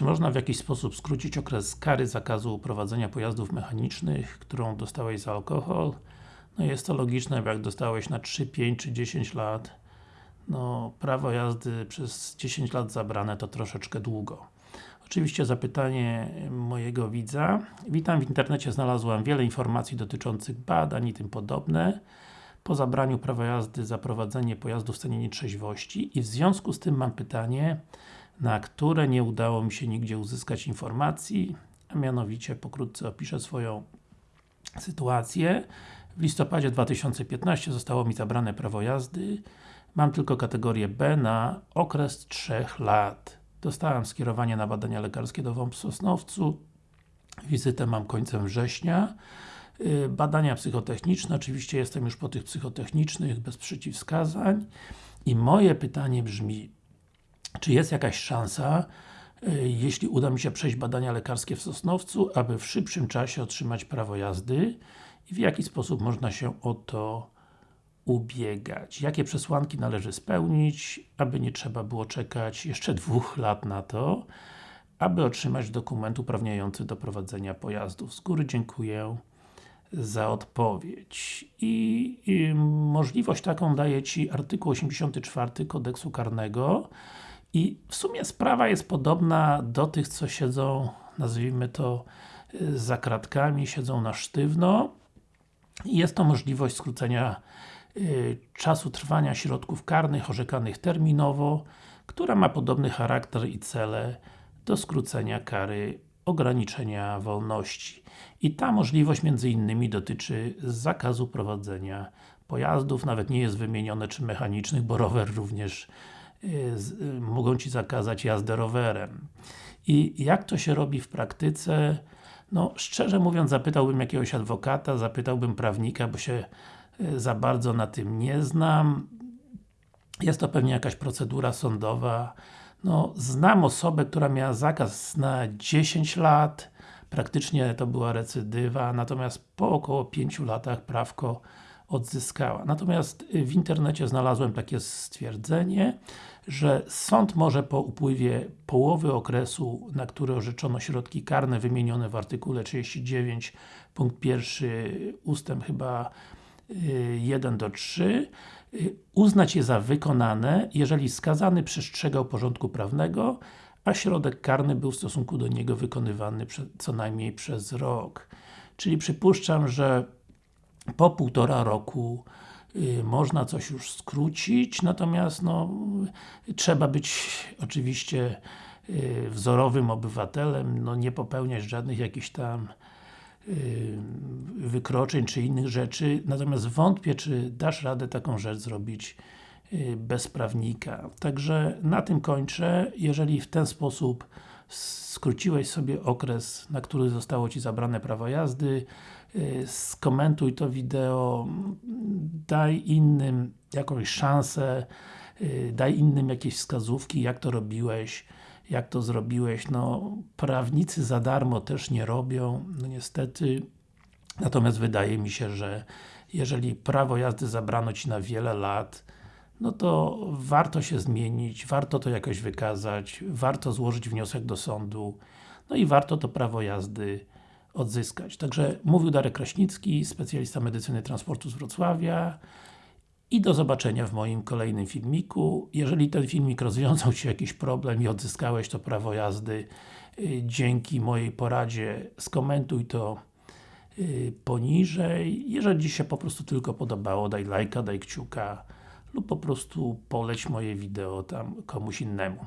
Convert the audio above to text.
Czy można w jakiś sposób skrócić okres kary zakazu prowadzenia pojazdów mechanicznych, którą dostałeś za alkohol? No jest to logiczne, bo jak dostałeś na 3, 5 czy 10 lat no, prawo jazdy przez 10 lat zabrane to troszeczkę długo. Oczywiście zapytanie mojego widza. Witam, w internecie znalazłem wiele informacji dotyczących badań i tym podobne. Po zabraniu prawa jazdy za prowadzenie pojazdu w stanie nietrzeźwości i w związku z tym mam pytanie, na które nie udało mi się nigdzie uzyskać informacji, a mianowicie pokrótce opiszę swoją sytuację. W listopadzie 2015 zostało mi zabrane prawo jazdy. Mam tylko kategorię B na okres 3 lat. Dostałem skierowanie na badania lekarskie do WOMP w Sosnowcu. Wizytę mam końcem września. Y, badania psychotechniczne, oczywiście jestem już po tych psychotechnicznych, bez przeciwwskazań. I moje pytanie brzmi, czy jest jakaś szansa, y, jeśli uda mi się przejść badania lekarskie w Sosnowcu, aby w szybszym czasie otrzymać prawo jazdy i w jaki sposób można się o to ubiegać. Jakie przesłanki należy spełnić, aby nie trzeba było czekać jeszcze dwóch lat na to, aby otrzymać dokument uprawniający do prowadzenia pojazdów. Z góry dziękuję za odpowiedź. I, I, możliwość taką daje Ci artykuł 84 kodeksu karnego i w sumie sprawa jest podobna do tych, co siedzą, nazwijmy to, za kratkami, siedzą na sztywno. Jest to możliwość skrócenia y, czasu trwania środków karnych orzekanych terminowo, która ma podobny charakter i cele do skrócenia kary ograniczenia wolności. I ta możliwość między innymi dotyczy zakazu prowadzenia pojazdów, nawet nie jest wymienione czy mechanicznych, bo rower również y, y, mogą Ci zakazać jazdę rowerem. I jak to się robi w praktyce? No, szczerze mówiąc, zapytałbym jakiegoś adwokata, zapytałbym prawnika, bo się y, za bardzo na tym nie znam. Jest to pewnie jakaś procedura sądowa. No, znam osobę, która miała zakaz na 10 lat, praktycznie to była recydywa, natomiast po około 5 latach prawko odzyskała. Natomiast w internecie znalazłem takie stwierdzenie, że sąd może po upływie połowy okresu, na który orzeczono środki karne wymienione w artykule 39 punkt 1 ustęp chyba 1 y, do 3 y, uznać je za wykonane, jeżeli skazany przestrzegał porządku prawnego, a środek karny był w stosunku do niego wykonywany co najmniej przez rok. Czyli przypuszczam, że po półtora roku y, można coś już skrócić, natomiast no, trzeba być oczywiście y, wzorowym obywatelem, no nie popełniać żadnych jakichś tam y, wykroczeń czy innych rzeczy, natomiast wątpię, czy dasz radę taką rzecz zrobić bez prawnika. Także na tym kończę. Jeżeli w ten sposób skróciłeś sobie okres, na który zostało Ci zabrane prawo jazdy, y, skomentuj to wideo, daj innym jakąś szansę, y, daj innym jakieś wskazówki, jak to robiłeś, jak to zrobiłeś. No, prawnicy za darmo też nie robią, no niestety. Natomiast wydaje mi się, że jeżeli prawo jazdy zabrano Ci na wiele lat, no to warto się zmienić, warto to jakoś wykazać, warto złożyć wniosek do sądu, no i warto to prawo jazdy odzyskać. Także mówił Darek Kraśnicki, specjalista medycyny transportu z Wrocławia i do zobaczenia w moim kolejnym filmiku. Jeżeli ten filmik rozwiązał Ci jakiś problem i odzyskałeś to prawo jazdy y, dzięki mojej poradzie, skomentuj to y, poniżej. Jeżeli Ci się po prostu tylko podobało, daj lajka, daj kciuka lub po prostu poleć moje wideo tam komuś innemu.